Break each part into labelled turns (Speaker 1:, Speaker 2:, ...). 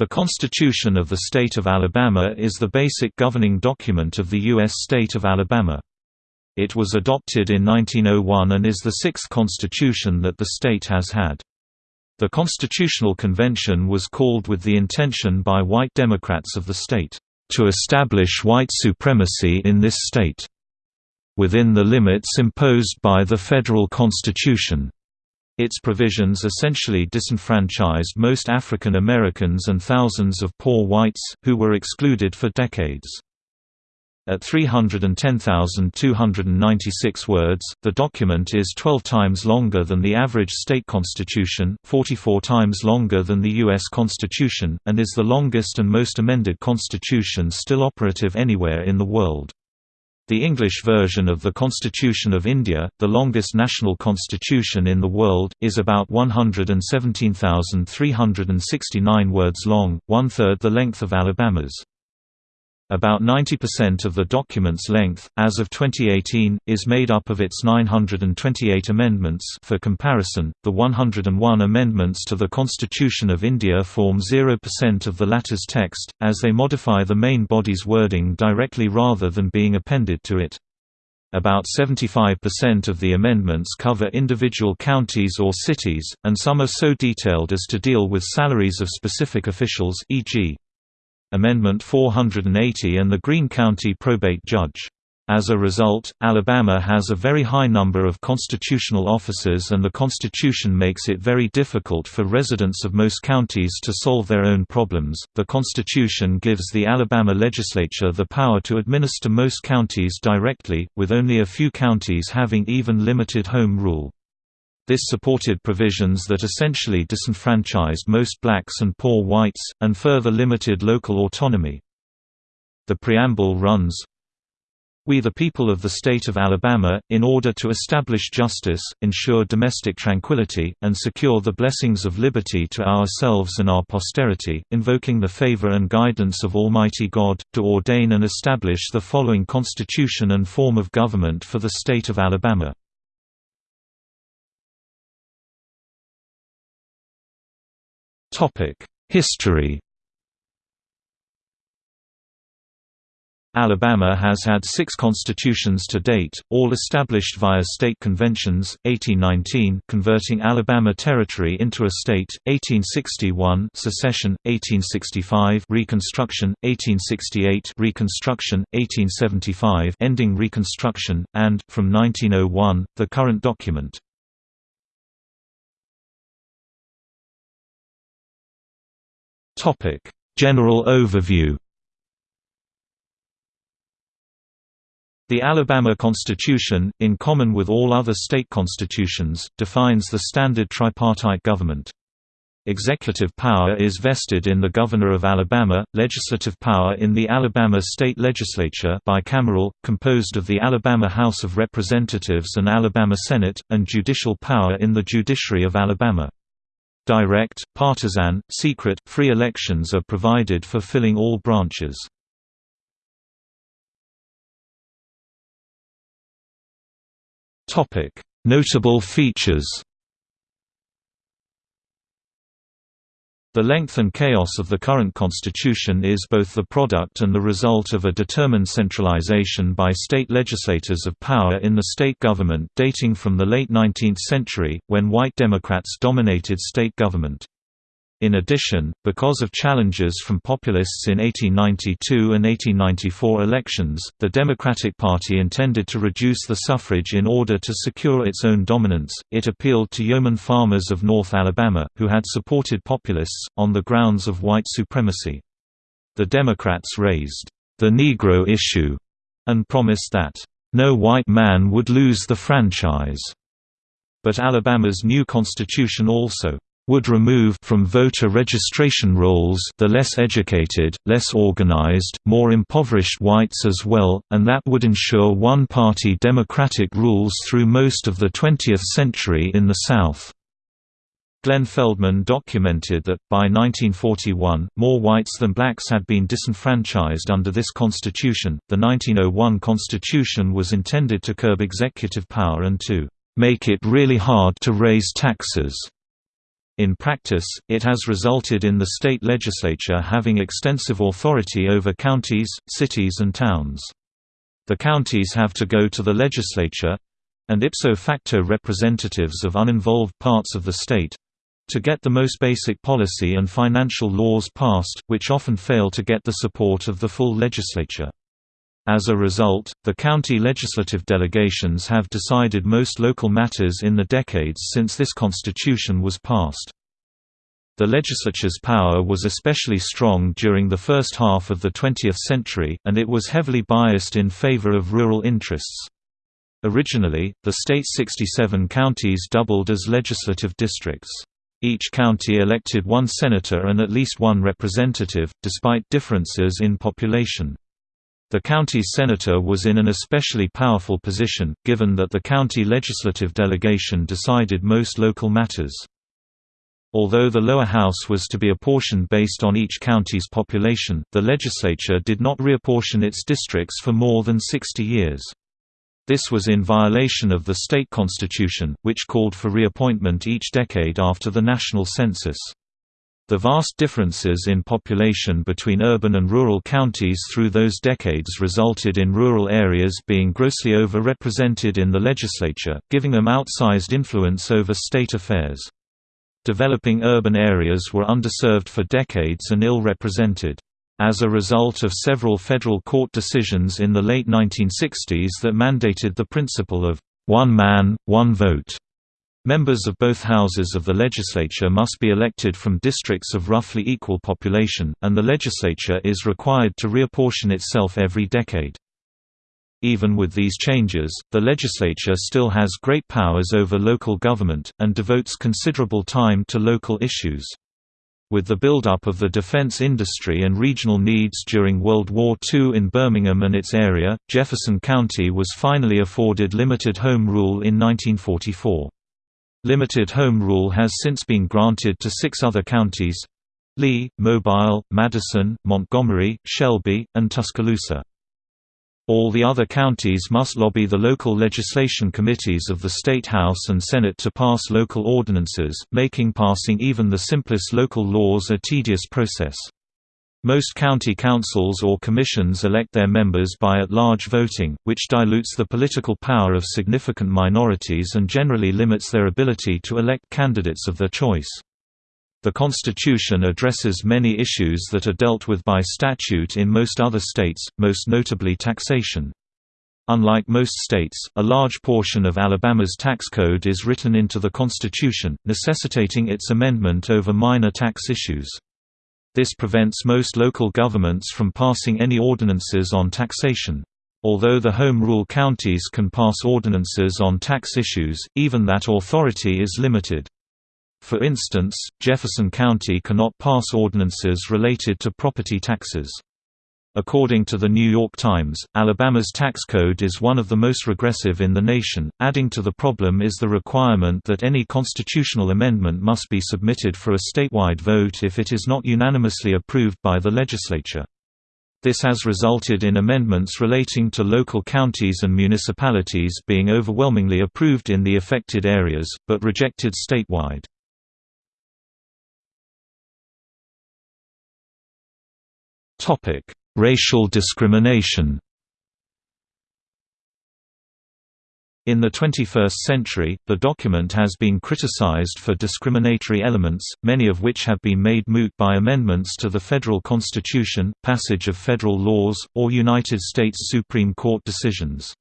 Speaker 1: The Constitution of the State of Alabama is the basic governing document of the U.S. state of Alabama. It was adopted in 1901 and is the sixth constitution that the state has had. The Constitutional Convention was called with the intention by white Democrats of the state, "...to establish white supremacy in this state," within the limits imposed by the federal constitution. Its provisions essentially disenfranchised most African Americans and thousands of poor whites, who were excluded for decades. At 310,296 words, the document is 12 times longer than the average state constitution, 44 times longer than the U.S. Constitution, and is the longest and most amended constitution still operative anywhere in the world. The English version of the Constitution of India, the longest national constitution in the world, is about 117,369 words long, one-third the length of Alabama's. About 90% of the document's length, as of 2018, is made up of its 928 amendments for comparison, the 101 amendments to the Constitution of India form 0% of the latter's text, as they modify the main body's wording directly rather than being appended to it. About 75% of the amendments cover individual counties or cities, and some are so detailed as to deal with salaries of specific officials e.g. Amendment 480 and the Greene County probate judge. As a result, Alabama has a very high number of constitutional officers and the Constitution makes it very difficult for residents of most counties to solve their own problems. The Constitution gives the Alabama legislature the power to administer most counties directly, with only a few counties having even limited home rule. This supported provisions that essentially disenfranchised most blacks and poor whites, and further limited local autonomy. The preamble runs, we the people of the state of Alabama, in order to establish justice, ensure domestic tranquility, and secure the blessings of liberty to ourselves and our posterity, invoking the favor and guidance of Almighty God, to ordain and establish the following constitution and form of government for the state of Alabama. History Alabama has had six constitutions to date, all established via state conventions, 1819 converting Alabama Territory into a state, 1861 secession, 1865 Reconstruction, 1868 Reconstruction, 1875 ending Reconstruction, and, from 1901, the current document. Topic: General overview. The Alabama Constitution, in common with all other state constitutions, defines the standard tripartite government. Executive power is vested in the Governor of Alabama, legislative power in the Alabama State Legislature bicameral, composed of the Alabama House of Representatives and Alabama Senate, and judicial power in the judiciary of Alabama. Direct, partisan, secret, free elections are provided for filling all branches. Notable features The length and chaos of the current constitution is both the product and the result of a determined centralization by state legislators of power in the state government dating from the late 19th century, when white Democrats dominated state government. In addition, because of challenges from populists in 1892 and 1894 elections, the Democratic Party intended to reduce the suffrage in order to secure its own dominance. It appealed to yeoman farmers of North Alabama, who had supported populists, on the grounds of white supremacy. The Democrats raised the Negro issue and promised that no white man would lose the franchise. But Alabama's new constitution also would remove from voter registration rolls the less educated, less organized, more impoverished whites as well, and that would ensure one-party democratic rules through most of the 20th century in the South. Glenn Feldman documented that, by 1941, more whites than blacks had been disenfranchised under this constitution. The 1901 constitution was intended to curb executive power and to make it really hard to raise taxes. In practice, it has resulted in the state legislature having extensive authority over counties, cities and towns. The counties have to go to the legislature—and ipso facto representatives of uninvolved parts of the state—to get the most basic policy and financial laws passed, which often fail to get the support of the full legislature. As a result, the county legislative delegations have decided most local matters in the decades since this constitution was passed. The legislature's power was especially strong during the first half of the 20th century, and it was heavily biased in favor of rural interests. Originally, the state's 67 counties doubled as legislative districts. Each county elected one senator and at least one representative, despite differences in population. The county senator was in an especially powerful position, given that the county legislative delegation decided most local matters. Although the lower house was to be apportioned based on each county's population, the legislature did not reapportion its districts for more than 60 years. This was in violation of the state constitution, which called for reapportionment each decade after the national census. The vast differences in population between urban and rural counties through those decades resulted in rural areas being grossly over-represented in the legislature, giving them outsized influence over state affairs. Developing urban areas were underserved for decades and ill-represented. As a result of several federal court decisions in the late 1960s that mandated the principle of, "...one man, one vote", Members of both houses of the legislature must be elected from districts of roughly equal population, and the legislature is required to reapportion itself every decade. Even with these changes, the legislature still has great powers over local government, and devotes considerable time to local issues. With the build-up of the defense industry and regional needs during World War II in Birmingham and its area, Jefferson County was finally afforded limited home rule in 1944. Limited home rule has since been granted to six other counties Lee, Mobile, Madison, Montgomery, Shelby, and Tuscaloosa. All the other counties must lobby the local legislation committees of the State House and Senate to pass local ordinances, making passing even the simplest local laws a tedious process. Most county councils or commissions elect their members by at-large voting, which dilutes the political power of significant minorities and generally limits their ability to elect candidates of their choice. The Constitution addresses many issues that are dealt with by statute in most other states, most notably taxation. Unlike most states, a large portion of Alabama's tax code is written into the Constitution, necessitating its amendment over minor tax issues. This prevents most local governments from passing any ordinances on taxation. Although the Home Rule counties can pass ordinances on tax issues, even that authority is limited. For instance, Jefferson County cannot pass ordinances related to property taxes. According to the New York Times, Alabama's tax code is one of the most regressive in the nation. Adding to the problem is the requirement that any constitutional amendment must be submitted for a statewide vote if it is not unanimously approved by the legislature. This has resulted in amendments relating to local counties and municipalities being overwhelmingly approved in the affected areas, but rejected statewide. Racial discrimination In the 21st century, the document has been criticized for discriminatory elements, many of which have been made moot by amendments to the federal constitution, passage of federal laws, or United States Supreme Court decisions.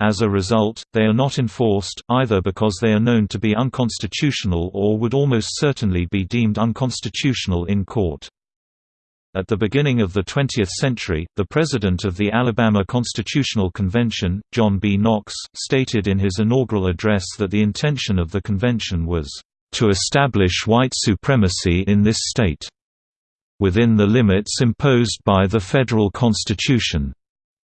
Speaker 1: As a result, they are not enforced, either because they are known to be unconstitutional or would almost certainly be deemed unconstitutional in court. At the beginning of the 20th century, the president of the Alabama Constitutional Convention, John B. Knox, stated in his inaugural address that the intention of the convention was, "...to establish white supremacy in this state. Within the limits imposed by the federal constitution."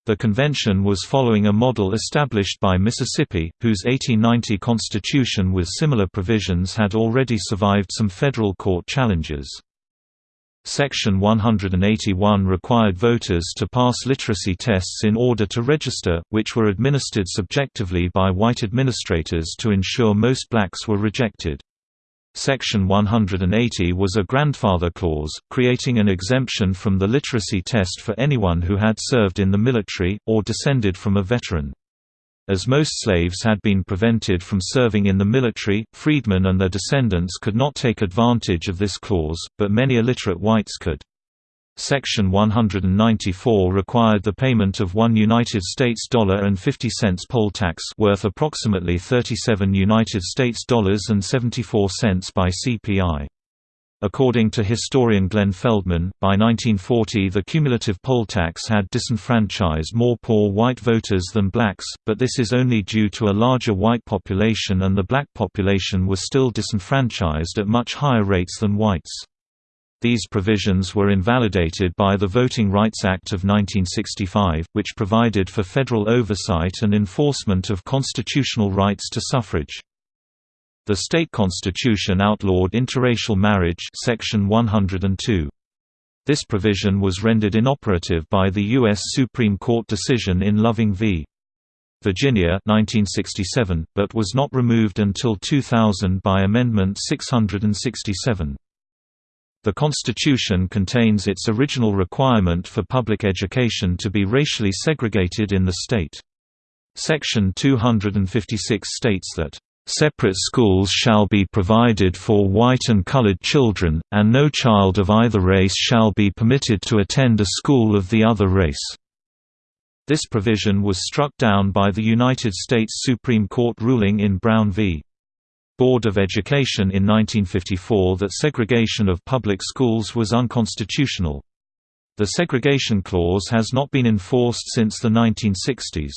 Speaker 1: The convention was following a model established by Mississippi, whose 1890 constitution with similar provisions had already survived some federal court challenges. Section 181 required voters to pass literacy tests in order to register, which were administered subjectively by white administrators to ensure most blacks were rejected. Section 180 was a grandfather clause, creating an exemption from the literacy test for anyone who had served in the military, or descended from a veteran. As most slaves had been prevented from serving in the military, freedmen and their descendants could not take advantage of this clause, but many illiterate whites could. Section 194 required the payment of 1 United States dollar and 50 cents poll tax worth approximately 37 United States dollars and 74 cents by CPI. According to historian Glenn Feldman, by 1940 the cumulative poll tax had disenfranchised more poor white voters than blacks, but this is only due to a larger white population and the black population was still disenfranchised at much higher rates than whites. These provisions were invalidated by the Voting Rights Act of 1965, which provided for federal oversight and enforcement of constitutional rights to suffrage. The state constitution outlawed interracial marriage section 102. This provision was rendered inoperative by the U.S. Supreme Court decision in Loving v. Virginia 1967, but was not removed until 2000 by Amendment 667. The Constitution contains its original requirement for public education to be racially segregated in the state. Section 256 states that, "...separate schools shall be provided for white and colored children, and no child of either race shall be permitted to attend a school of the other race." This provision was struck down by the United States Supreme Court ruling in Brown v. Board of Education in 1954 that segregation of public schools was unconstitutional. The segregation clause has not been enforced since the 1960s.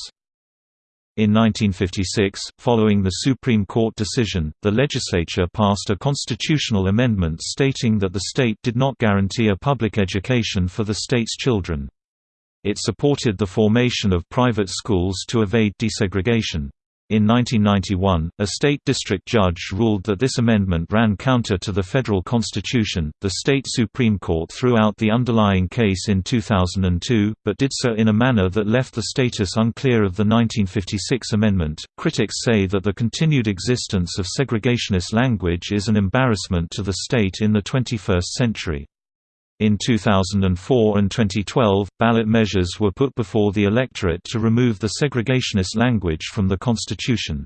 Speaker 1: In 1956, following the Supreme Court decision, the legislature passed a constitutional amendment stating that the state did not guarantee a public education for the state's children. It supported the formation of private schools to evade desegregation. In 1991, a state district judge ruled that this amendment ran counter to the federal constitution. The state Supreme Court threw out the underlying case in 2002, but did so in a manner that left the status unclear of the 1956 amendment. Critics say that the continued existence of segregationist language is an embarrassment to the state in the 21st century. In 2004 and 2012, ballot measures were put before the electorate to remove the segregationist language from the Constitution.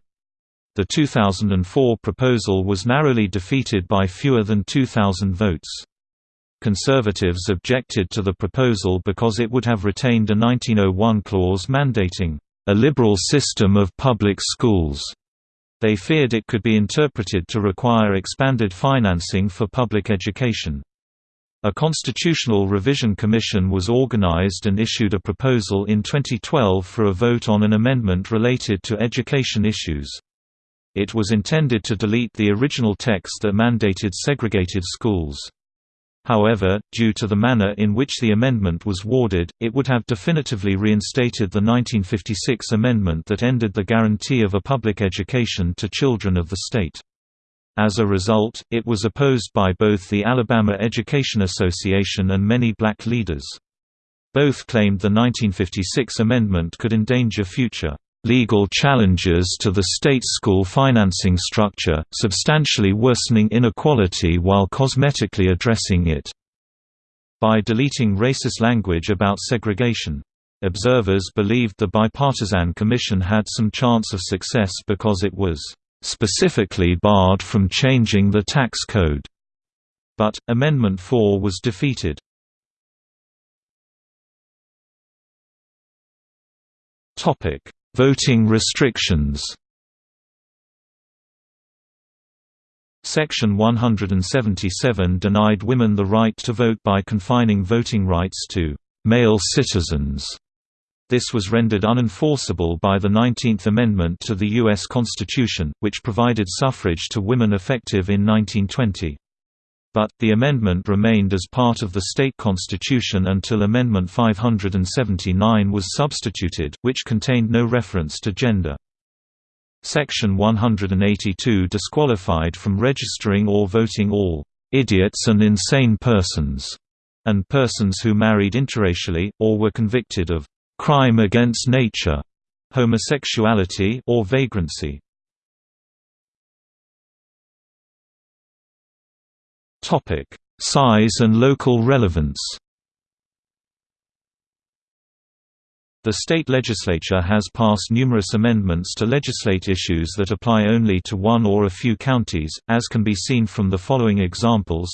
Speaker 1: The 2004 proposal was narrowly defeated by fewer than 2,000 votes. Conservatives objected to the proposal because it would have retained a 1901 clause mandating, "...a liberal system of public schools." They feared it could be interpreted to require expanded financing for public education. A constitutional revision commission was organized and issued a proposal in 2012 for a vote on an amendment related to education issues. It was intended to delete the original text that mandated segregated schools. However, due to the manner in which the amendment was worded, it would have definitively reinstated the 1956 amendment that ended the guarantee of a public education to children of the state. As a result, it was opposed by both the Alabama Education Association and many black leaders. Both claimed the 1956 amendment could endanger future legal challenges to the state school financing structure, substantially worsening inequality while cosmetically addressing it. By deleting racist language about segregation. Observers believed the bipartisan commission had some chance of success because it was specifically barred from changing the tax code. But, Amendment 4 was defeated. Voting restrictions Section 177 denied women the right to vote by confining voting rights to «male citizens» This was rendered unenforceable by the 19th Amendment to the U.S. Constitution, which provided suffrage to women effective in 1920. But, the amendment remained as part of the state constitution until Amendment 579 was substituted, which contained no reference to gender. Section 182 disqualified from registering or voting all "idiots and insane persons" and persons who married interracially, or were convicted of crime against nature, homosexuality or vagrancy. Topic: Size and local relevance. The state legislature has passed numerous amendments to legislate issues that apply only to one or a few counties, as can be seen from the following examples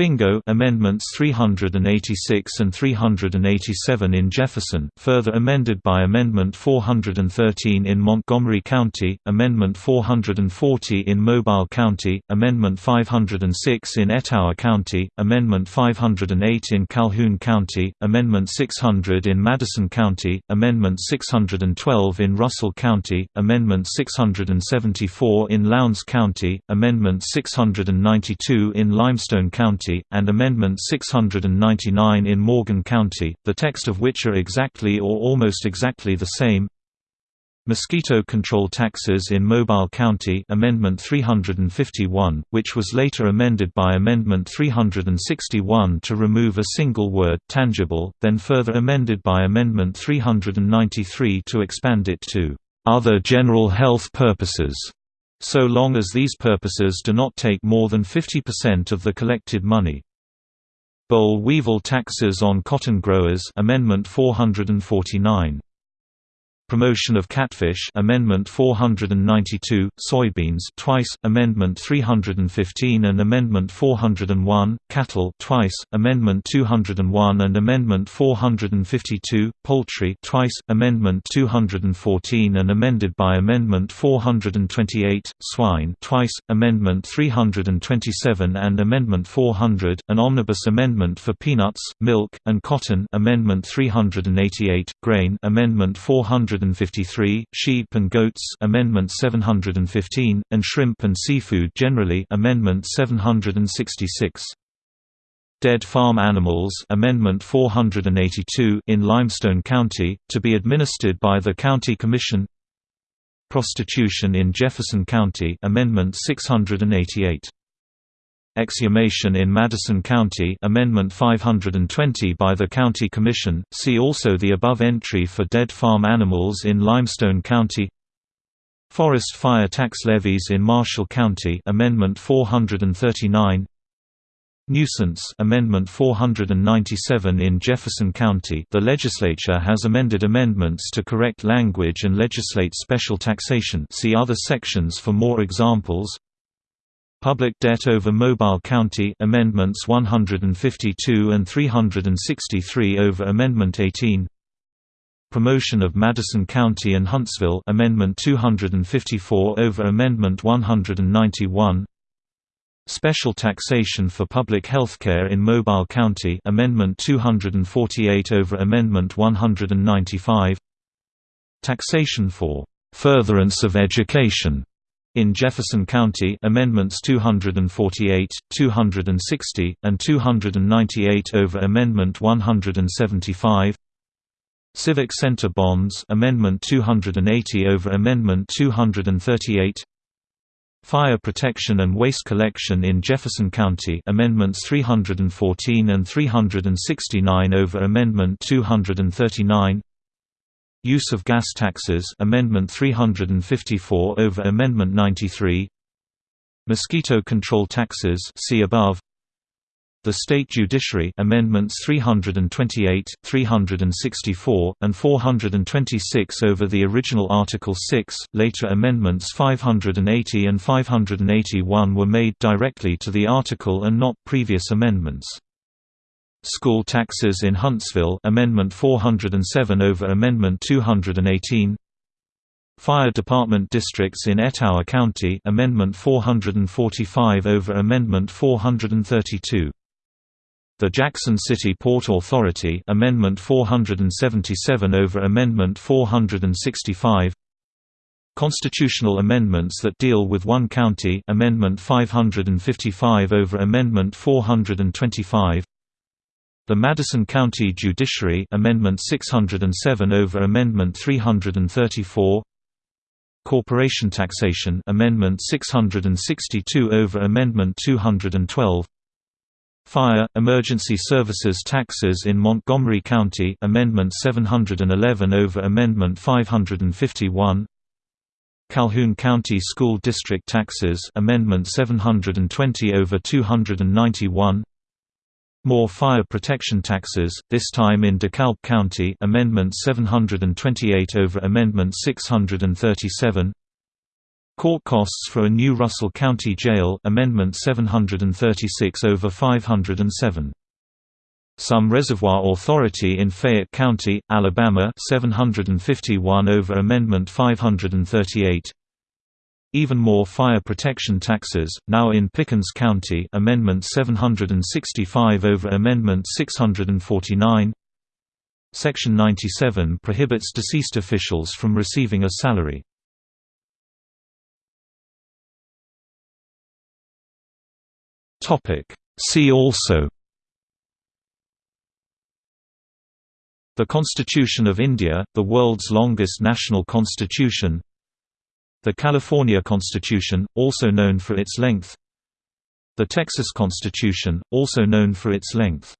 Speaker 1: Bingo Amendments 386 and 387 in Jefferson, further amended by Amendment 413 in Montgomery County, Amendment 440 in Mobile County, Amendment 506 in Etowah County, Amendment 508 in Calhoun County, Amendment 600 in Madison County, Amendment 612 in Russell County, Amendment 674 in Lowndes County, Amendment 692 in Limestone County, County, and Amendment 699 in Morgan County, the text of which are exactly or almost exactly the same. Mosquito control taxes in Mobile County Amendment 351, which was later amended by Amendment 361 to remove a single word tangible, then further amended by Amendment 393 to expand it to other general health purposes so long as these purposes do not take more than 50% of the collected money. Boll weevil taxes on cotton growers Amendment 449 Promotion of Catfish Amendment 492, Soybeans twice, Amendment 315 and Amendment 401, Cattle twice, Amendment 201 and Amendment 452, Poultry twice, Amendment 214 and amended by Amendment 428, Swine twice, Amendment 327 and Amendment 400, an omnibus amendment for peanuts, milk, and cotton Amendment 388, Grain Amendment 400 753, Sheep and Goats Amendment 715, and Shrimp and Seafood generally Amendment 766. Dead Farm Animals Amendment 482 in Limestone County, to be administered by the County Commission Prostitution in Jefferson County Amendment 688 Exhumation in Madison County Amendment 520 by the County Commission, see also the above entry for dead farm animals in Limestone County. Forest fire tax levies in Marshall County Amendment 439 Nuisance Amendment 497 in Jefferson County The legislature has amended amendments to correct language and legislate special taxation see other sections for more examples Public Debt over Mobile County Amendments 152 and 363 over Amendment 18 Promotion of Madison County and Huntsville Amendment 254 over Amendment 191 Special taxation for public healthcare in Mobile County Amendment 248 over Amendment 195 Taxation for furtherance of education in Jefferson County Amendments 248, 260, and 298 over Amendment 175 Civic Center Bonds Amendment 280 over Amendment 238 Fire Protection and Waste Collection in Jefferson County Amendments 314 and 369 over Amendment 239 Use of gas taxes Amendment 354 over Amendment 93 Mosquito control taxes see above. The State Judiciary Amendments 328, 364, and 426 over the original Article 6 later amendments 580 and 581 were made directly to the article and not previous amendments School taxes in Huntsville Amendment 407 over Amendment 218 Fire Department districts in Etowah County Amendment 445 over Amendment 432 The Jackson City Port Authority Amendment 477 over Amendment 465 Constitutional amendments that deal with one county Amendment 555 over Amendment 425 the Madison County Judiciary Amendment 607 over Amendment 334 Corporation Taxation Amendment 662 over Amendment 212 Fire, Emergency Services Taxes in Montgomery County Amendment 711 over Amendment 551 Calhoun County School District Taxes Amendment 720 over 291 More fire protection taxes, this time in DeKalb County Amendment 728 over Amendment 637 Court costs for a new Russell County Jail Amendment 736 over 507. Some Reservoir Authority in Fayette County, Alabama 751 over Amendment 538. Even more fire protection taxes, now in Pickens County Amendment 765 over Amendment 649 Section 97 prohibits deceased officials from receiving a salary. See also. The Constitution of India, the world's longest national constitution The California Constitution, also known for its length. The Texas Constitution, also known for its length